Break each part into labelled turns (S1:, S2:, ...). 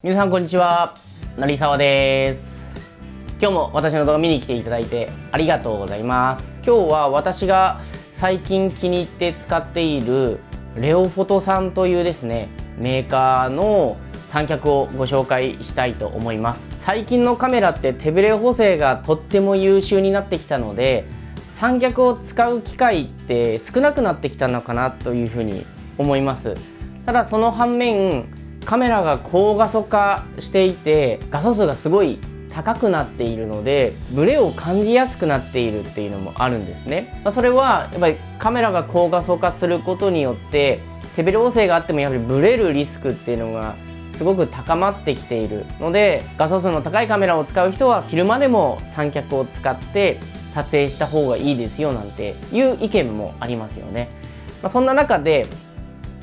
S1: 皆さんこんにちは。成沢です。今日も私の動画見に来ていただいてありがとうございます。今日は私が最近気に入って使っているレオフォトさんというですねメーカーの三脚をご紹介したいと思います。最近のカメラって手ブレ補正がとっても優秀になってきたので三脚を使う機会って少なくなってきたのかなというふうに思います。ただその反面カメラが高画素化していて画素数がすごい高くなっているのでブレを感じやすくなっているっていうのもあるんですね。それはやっぱりカメラが高画素化することによって手ブレ補正があってもやはりブレるリスクっていうのがすごく高まってきているので画素数の高いカメラを使う人は昼間でも三脚を使って撮影した方がいいですよなんていう意見もありますよね、まあ、そんな中で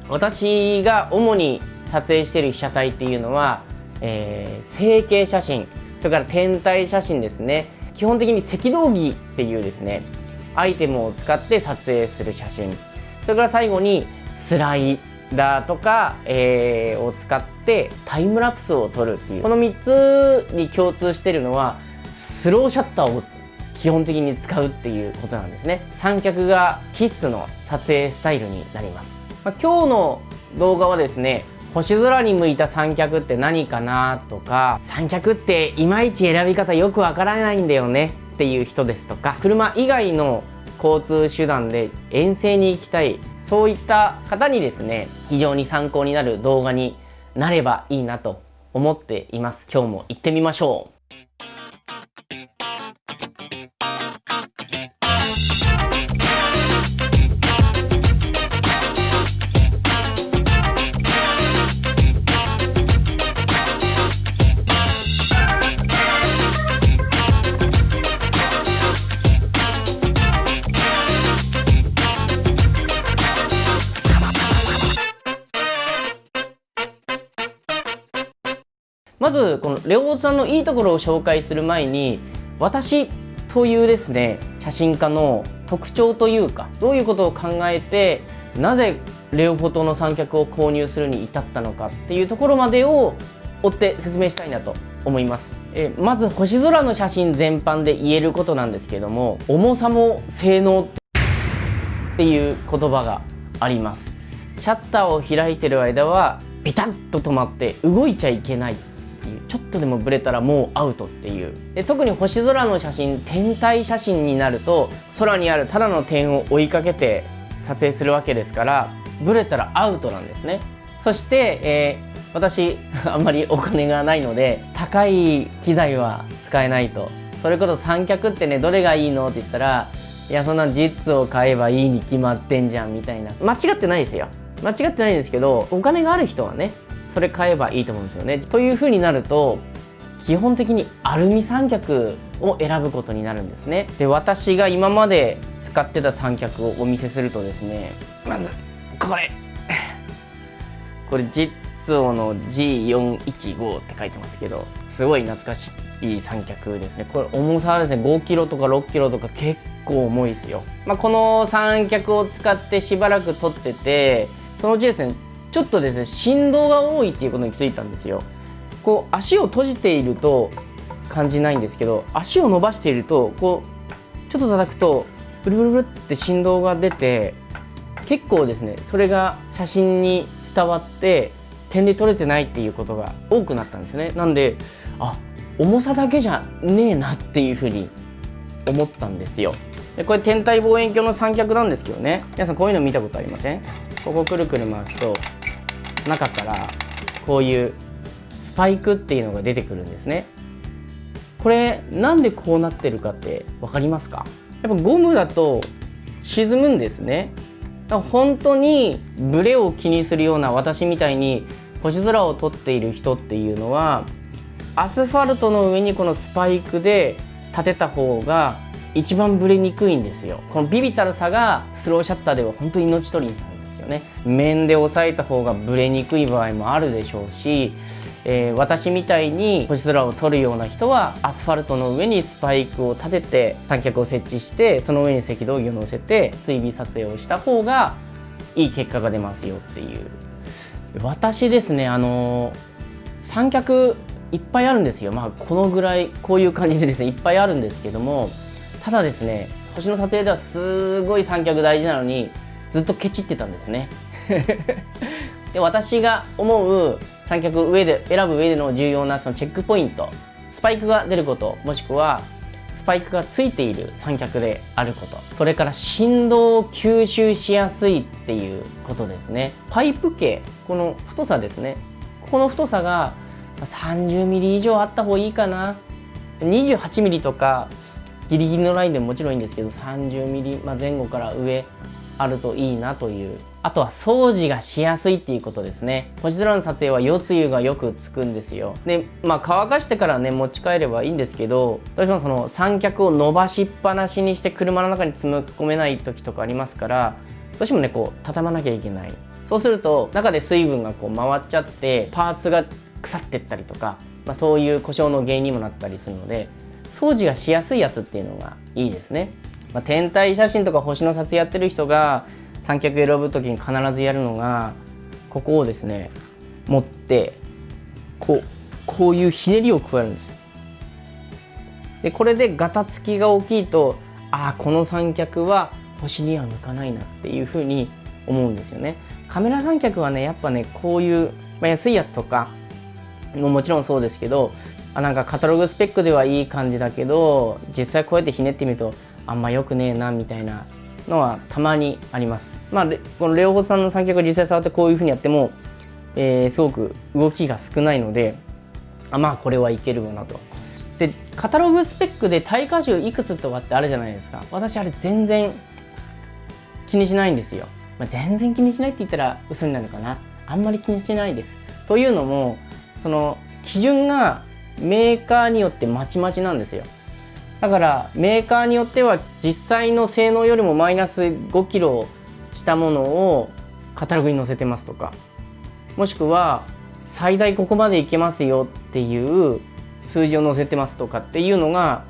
S1: 私が主に撮影している被写体っていうのは、えー、成形写真それから天体写真ですね。基本的に赤道儀っていうですねアイテムを使って撮影する写真。それから最後にスライダーとか、えー、を使ってタイムラプスを撮るっていう。この3つに共通してるのはスローシャッターを基本的に使うっていうことなんですね。三脚が必須の撮影スタイルになります、まあ、今日の動画はですね星空に向いた三脚って何かなとか三脚っていまいち選び方よくわからないんだよねっていう人ですとか車以外の交通手段で遠征に行きたいそういった方にですね非常に参考になる動画になればいいなと思っています。今日も行ってみましょう。レオさんのいいところを紹介する前に私というですね写真家の特徴というかどういうことを考えてなぜレオフォトの三脚を購入するに至ったのかっていうところまでを追って説明したいなと思います。えまず星空の写真全般で言えることなんですけども重さも性能っていう言葉がありますシャッターを開いてる間はビタッと止まって動いちゃいけないちょっとでもブレたらもうアウトっていう。で特に星空の写真天体写真になると空にあるただの点を追いかけて撮影するわけですからブレたらアウトなんですね。そして、えー、私 あんまりお金がないので高い機材は使えないと。それこそ三脚ってねどれがいいのって言ったらいやそんなジッツを買えばいいに決まってんじゃんみたいな。間違ってないですよ。間違ってないんですけどお金がある人はねそれ買えばいいと思うんですよね。というふうになると基本的にアルミ三脚を選ぶことになるんですね。で私が今まで使ってた三脚をお見せするとですねまずこれこれジッツオの G415 って書いてますけどすごい懐かしい三脚ですねこれ重さはですね5キロとか6キロとか結構重いですよ、まあ、この三脚を使ってしばらく撮っててそのうちですねちょっとですね振動が多いっていうことに気づいたんですよ。こう足を閉じていると感じないんですけど足を伸ばしているとこうちょっと叩くとブルブルブルって振動が出て結構ですねそれが写真に伝わって点で撮れてないっていうことが多くなったんですよね。なんであ重さだけじゃねえなっていうふうに思ったんですよ。でこれ天体望遠鏡の三脚なんですけどね。皆さんこういうの見たことありません？ここくるくる回すと中からこういうスパイクっていうのが出てくるんですね。これなんでこうなってるかって分かりますか？やっぱゴムだと沈むんですね。だから本当にブレを気にするような私みたいに星空を撮っている人っていうのはアスファルトの上にこのスパイクで立てた方が一番ブレにくいんですよ。このビビたるさがスローシャッターでは本当に命取りになる。よね。面で押さえた方がブレにくい場合もあるでしょうし、えー、私みたいに星空を撮るような人はアスファルトの上にスパイクを立てて三脚を設置してその上に赤道儀を乗せて追尾撮影をした方がいい結果が出ますよっていう。私ですねあの三脚いっぱいあるんですよ。まあこのぐらいこういう感じでですねいっぱいあるんですけどもただですね星の撮影ではすごい三脚大事なのにずっとケチってたんですね。で私が思う三脚上で選ぶ上での重要なそのチェックポイントスパイクが出ることもしくはスパイクがついている三脚であることそれから振動を吸収しやすいっていうことですね。パイプ径この太さですね。ここの太さが 30mm 以上あった方がいいかな。28mm とかギリギリのラインでももちろんいいんですけど 30mm、ま、前後から上。あるといいなという。あとは掃除がしやすいっていうことですね。星空の撮影は夜露がよくつくんですよ。でまあ乾かしてからね持ち帰ればいいんですけどどうしてもその三脚を伸ばしっぱなしにして車の中に積み込めない時とかありますからどうしてもねこう畳まなきゃいけない。そうすると中で水分がこう回っちゃってパーツが腐ってったりとか、まあ、そういう故障の原因にもなったりするので掃除がしやすいやつっていうのがいいですね、まあ、天体写真とか星の撮影やってる人が三脚選ぶ時に必ずやるのがここをですね持ってこうこういうひねりを加えるんですでこれでガタつきが大きいとああこの三脚は星には向かないなっていうふうに思うんですよね。カメラ三脚はねやっぱねこういう、まあ、安いやつとかももちろんそうですけどあなんかカタログスペックではいい感じだけど実際こうやってひねってみるとあんま良くねえなみたいなのはたまにあります。まあこのレオホさんの三脚を実際触ってこういうふうにやっても、えー、すごく動きが少ないのであまあこれはいけるわなと。でカタログスペックで耐荷重いくつとかってあるじゃないですか。私あれ全然気にしないんですよ、まあ、全然気にしないって言ったら嘘になるかな。あんまり気にしないです。というのもその基準がメーカーによってまちまちなんですよ。だからメーカーによっては実際の性能よりもマイナス5キロしたものをカタログに載せてますとかもしくは最大ここまでいけますよっていう数字を載せてますとかっていうのが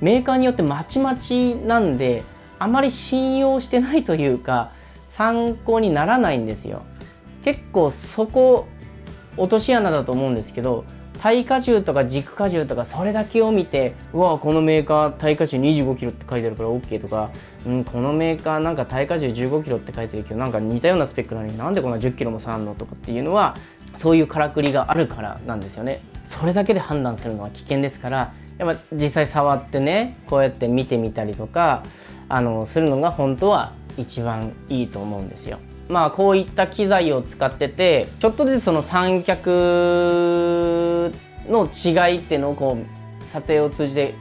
S1: メーカーによってまちまちなんであまり信用してないというか参考にならないんですよ。結構そこ落とし穴だと思うんですけど耐荷重とか軸荷重とかそれだけを見てうわこのメーカー耐荷重2 5キロって書いてあるから OK とか、うん、このメーカーなんか耐荷重1 5キロって書いてるけどなんか似たようなスペックなのになんでこんな1 0キロも差あんのとかっていうのはそういうからくりがあるからなんですよねそれだけで判断するのは危険ですからやっぱ実際触ってねこうやって見てみたりとかあのするのが本当は一番いいと思うんですよ。まあこういった機材を使っててちょっとずつその三脚の違いっていうのをこう撮影を通じて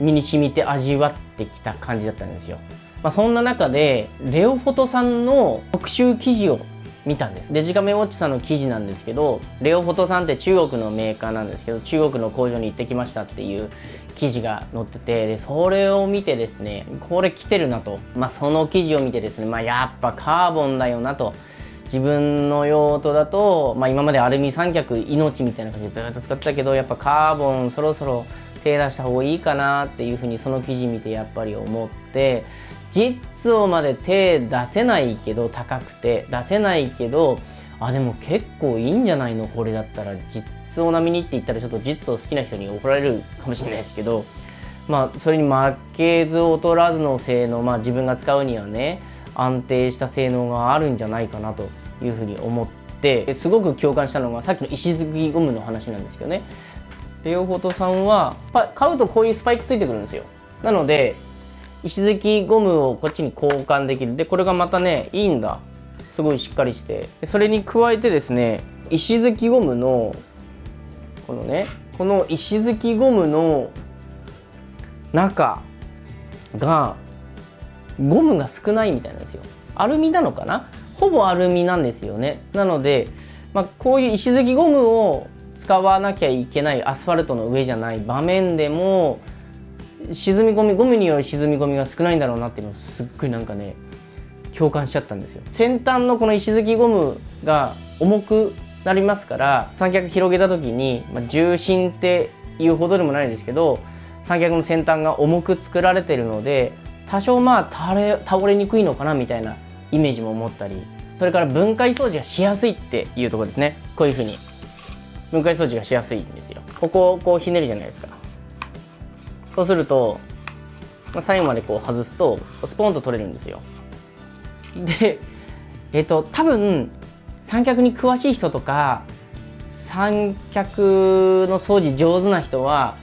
S1: 身に染みて味わってきた感じだったんですよ。まあ、そんな中でレオフォトさんの特集記事を見たんですデジカメウォッチさんの記事なんですけどレオフォトさんって中国のメーカーなんですけど中国の工場に行ってきましたっていう記事が載っててでそれを見てですねこれ来てるなと、まあ、その記事を見てですね、まあ、やっぱカーボンだよなと自分の用途だと、まあ、今までアルミ三脚命みたいな感じでずっと使ってたけどやっぱカーボンそろそろ手出した方がいいかなっていうふうにその記事見てやっぱり思って実をまで手出せないけど高くて出せないけどあでも結構いいんじゃないの？これだったら実を並みにって言ったらちょっと実を好きな人に怒られるかもしれないですけどまあそれに負けず劣らずの性能まあ自分が使うにはね安定した性能があるんじゃないかなというふうに思ってすごく共感したのがさっきの石突きゴムの話なんですけどね。レオフォトさんは買うとこういうスパイクついてくるんですよ。なので石突きゴムをこっちに交換できる。でこれがまたねいいんだ。すごいしっかりして。それに加えてですね石突きゴムのこのねこの石突きゴムの中がゴムが少ないみたいなんですよ。アルミなのかな？ほぼアルミなんですよね。なので、まあ、こういう石突きゴムを使わなきゃいけないアスファルトの上じゃない場面でも沈み込みゴムによる沈み込みが少ないんだろうなっていうのをすっごいなんかね共感しちゃったんですよ。先端のこの石突きゴムが重くなりますから三脚広げた時に、まあ、重心っていうほどでもないんですけど三脚の先端が重く作られてるので多少まあ倒れ倒れにくいのかなみたいなイメージも持ったりそれから分解掃除がしやすいっていうところですね。こういうふうに。分解掃除がしやすいんですよここをこうひねるじゃないですか。そうすると、ま、最後までこう外すとスポンと取れるんですよ。でえっ、と多分三脚に詳しい人とか三脚の掃除上手な人は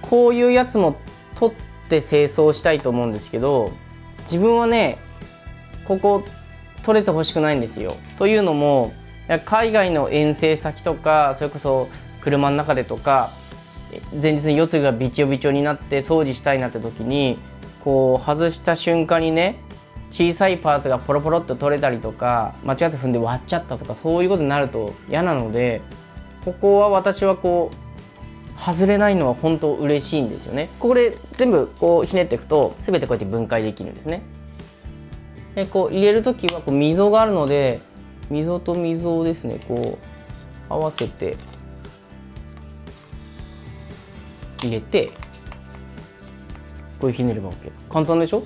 S1: こういうやつも取って清掃したいと思うんですけど自分はねここ取れてほしくないんですよ。というのも海外の遠征先とかそれこそ車の中でとか前日に四つがびちょびちょになって掃除したいなって時にこう外した瞬間にね小さいパーツがポロポロっと取れたりとか間違って踏んで割っちゃったとかそういうことになると嫌なのでここは私はこう外れないのは本当嬉しいんですよね。これ全部こうひねっていくと全てこうやって分解できるんですね。でこう入れる時はこう溝があるので溝と溝をですねこう合わせて入れてこういうひねれば OK 簡単でしょ？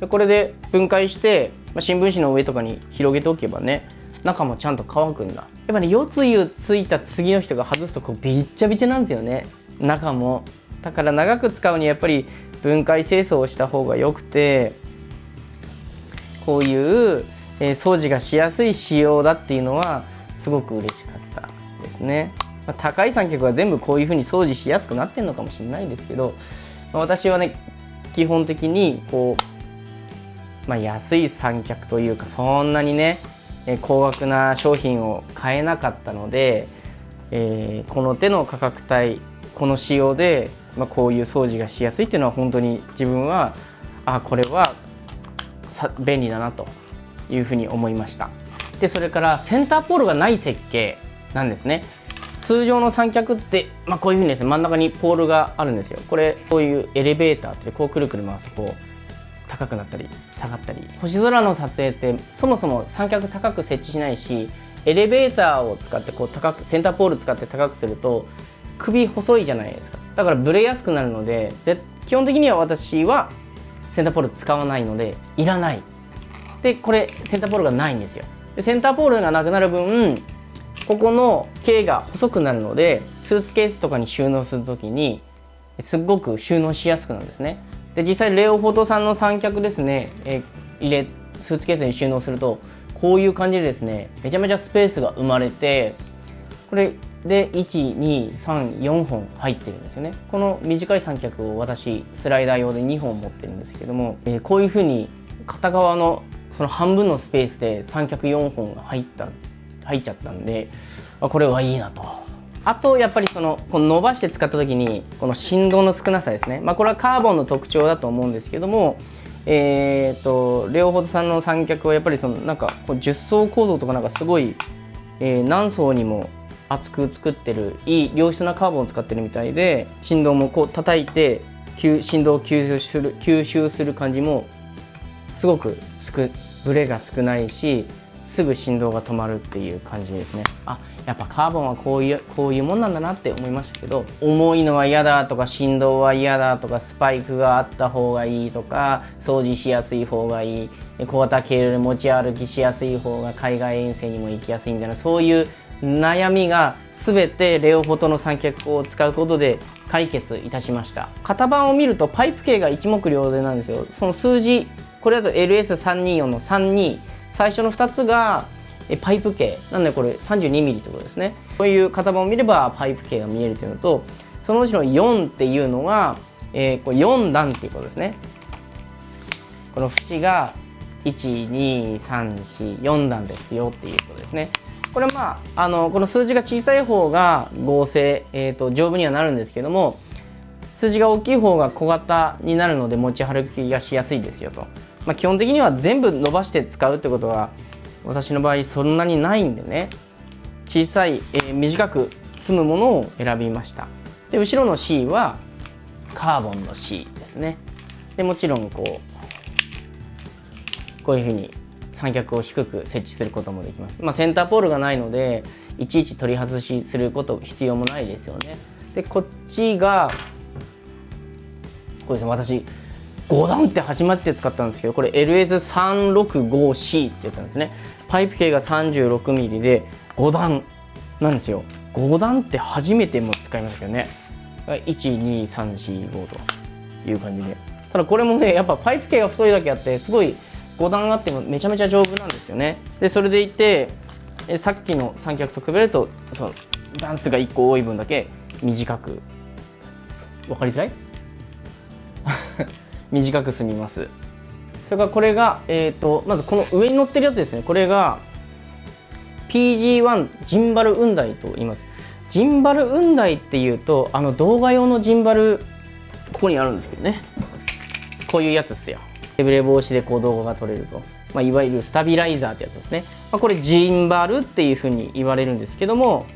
S1: でこれで分解して、まあ、新聞紙の上とかに広げておけばね中もちゃんと乾くんだ。やっぱね四つ湯ついた次の人が外すとこうびっちゃびちゃなんですよね。中も。だから長く使うにはやっぱり分解清掃をした方がよくてこういう、えー、掃除がしやすい仕様だっていうのはすごく嬉しかったですね。まあ、高い三脚は全部こういう風に掃除しやすくなってるのかもしれないですけど、まあ、私はね基本的にこう、まあ、安い三脚というかそんなにね高額な商品を買えなかったので、えー、この手の価格帯この仕様で、まあ、こういう掃除がしやすいっていうのは本当に自分はあこれは便利だなというふうに思いました。でそれからセンターポールがない設計なんですね。通常の三脚って、まあ、こういうふうにですね真ん中にポールがあるんですよ。これこういうエレベーターってこうくるくる回すと高くなったり下がったり。星空の撮影ってそもそも三脚高く設置しないしエレベーターを使ってこう高くセンターポール使って高くすると首細いじゃないですか。だからブレやすくなるので基本的には私はセンターポール使わないのでいらない。でこれセンターポールがないんですよ。でセンターポールがなくなる分ここの径が細くなるのでスーツケースとかに収納する時にすっごく収納しやすくなるんですね。で実際レオフォトさんの三脚ですね、え入れスーツケースに収納するとこういう感じでですねめちゃめちゃスペースが生まれてこれで1234本入ってるんですよね。この短い三脚を私スライダー用で2本持ってるんですけども、え、こういうふうに片側のその半分のスペースで三脚4本が入った入っちゃったんでこれはいいなと。あとやっぱりそのこの伸ばして使った時にこの振動の少なさですね、まあ、これはカーボンの特徴だと思うんですけどもえーと、レオホドさんの三脚はやっぱりそのなんかこう10層構造とかなんかすごい、えー、何層にも厚く作ってるいい良質なカーボンを使ってるみたいで振動もこう叩いて振動を吸収する吸収する感じもすごくすくブレが少ないしすぐ振動が止まるっていう感じですね。あやっぱカーボンはこういうこういうもんなんだなって思いましたけど重いのは嫌だとか振動は嫌だとかスパイクがあった方がいいとか掃除しやすい方がいい小型ケール持ち歩きしやすい方が海外遠征にも行きやすいんだなそういう悩みが全てレオフォトの三脚を使うことで解決いたしました。型番を見るとパイプ径が一目瞭然なんですよ。その数字これだと LS324 の32最初の2つがパイプ径。なんでこれ 32mm ってことですね。こういう型番を見ればパイプ径が見えるというのとそのうちの4っていうのが、えー、これ4段っていうことですね。この縁が12344段ですよっていうことですね。これまああのこの数字が小さい方が合成、えーと、丈夫にはなるんですけども数字が大きい方が小型になるので持ち歩きがしやすいですよと、まあ、基本的には全部伸ばして使うってことは私の場合そんなにないんでね。小さい、えー、短く済むものを選びました。で後ろの C はカーボンの C ですね。でもちろんこうこういうふうに三脚を低く設置することもできます、まあ、センターポールがないのでいちいち取り外しすること必要もないですよね。でこっちがこれですね私5段って始まって使ったんですけどこれ LS365C ってやつなんですね。パイプ径が 36mm で5段なんですよ。5段って初めても使いますけどね。12345という感じで。ただこれもねやっぱパイプ径が太いだけあってすごい5段あってもめちゃめちゃ丈夫なんですよね。でそれでいてさっきの三脚と比べるとその段数が1個多い分だけ短く。分かりづらい？短く済みます。それからこれが、えーと、まずこの上に乗ってるやつですね。これが PG1 ジンバル雲台と言います。ジンバル雲台っていうとあの動画用のジンバルここにあるんですけどね。こういうやつですよ。手ブレ防止でこう動画が撮れると、まあ、いわゆるスタビライザーってやつですね、まあ、これジンバルっていうふうに言われるんですけども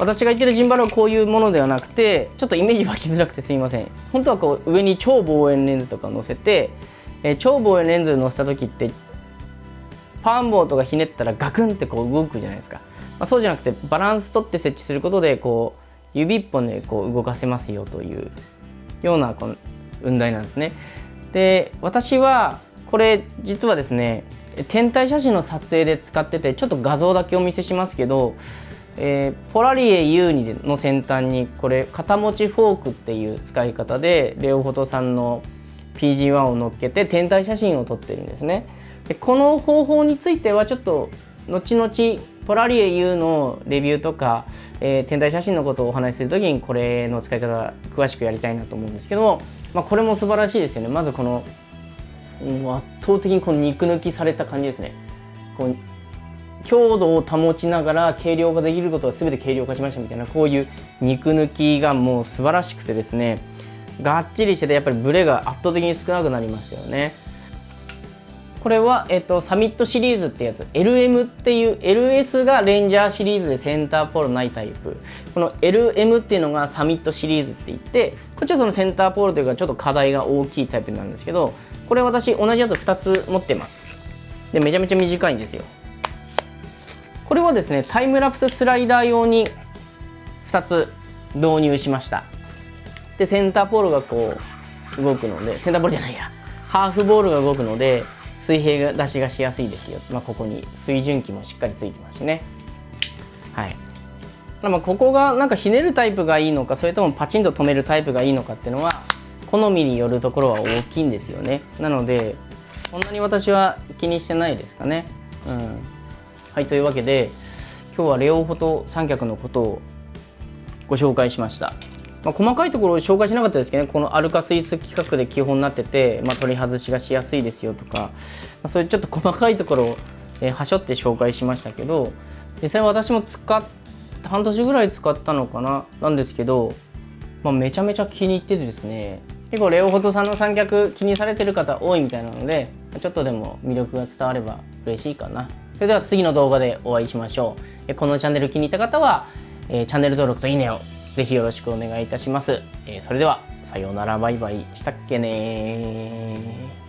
S1: 私が言ってるジンバルはこういうものではなくてちょっとイメージ湧きづらくてすみません本当はこう上に超望遠レンズとか載せて、えー、超望遠レンズ載せた時ってパーンボーとかひねったらガクンってこう動くじゃないですかまあ、そうじゃなくてバランス取って設置することでこう指一本でこう動かせますよというようなこの雲台なんですね。で私はこれ実はですね天体写真の撮影で使っててちょっと画像だけお見せしますけど、えー、ポラリエ U の先端にこれ肩持ちフォークっていう使い方でレオフォトさんの PG1 を乗っけて天体写真を撮ってるんですね。でこの方法についてはちょっと後々ポラリエ U のレビューとか、えー、天体写真のことをお話しする時にこれの使い方詳しくやりたいなと思うんですけども、まあ、これも素晴らしいですよねまずこの圧倒的にこの肉抜きされた感じですねこう強度を保ちながら軽量化できることは全て軽量化しましたみたいなこういう肉抜きがもう素晴らしくてですねがっちりしててやっぱりブレが圧倒的に少なくなりましたよね。これは、えっと、サミットシリーズってやつ LM っていう LS がレンジャーシリーズでセンターポールないタイプ。この LM っていうのがサミットシリーズって言ってこっちはそのセンターポールというかちょっと課題が大きいタイプなんですけどこれ私同じやつ2つ持ってます。でめちゃめちゃ短いんですよ。これはですねタイムラプススライダー用に2つ導入しました。でセンターポールがこう動くのでセンターポールじゃないや。ハーフボールが動くので水平出しがしやすいですよ、まあ、ここに水準器もしっかりついてますしね。はい。まあここがなんかひねるタイプがいいのかそれともパチンと止めるタイプがいいのかっていうのは好みによるところは大きいんですよね。なのでそんなに私は気にしてないですかね。うん。はいというわけで今日はレオフォト三脚のことをご紹介しました。まあ、細かいところを紹介しなかったですけどねこのアルカスイス規格で基本になってて、まあ、取り外しがしやすいですよとか、まあ、そういうちょっと細かいところを、えー、はしょって紹介しましたけど実際私も使っ半年ぐらい使ったのかななんですけど、まあ、めちゃめちゃ気に入っててですね。結構レオフォトさんの三脚気にされてる方多いみたいなのでちょっとでも魅力が伝われば嬉しいかな。それでは次の動画でお会いしましょう。このチャンネル気に入った方は、え、チャンネル登録といいねをぜひよろしくお願いいたします。え、それでは、さようなら、バイバイ。したっけね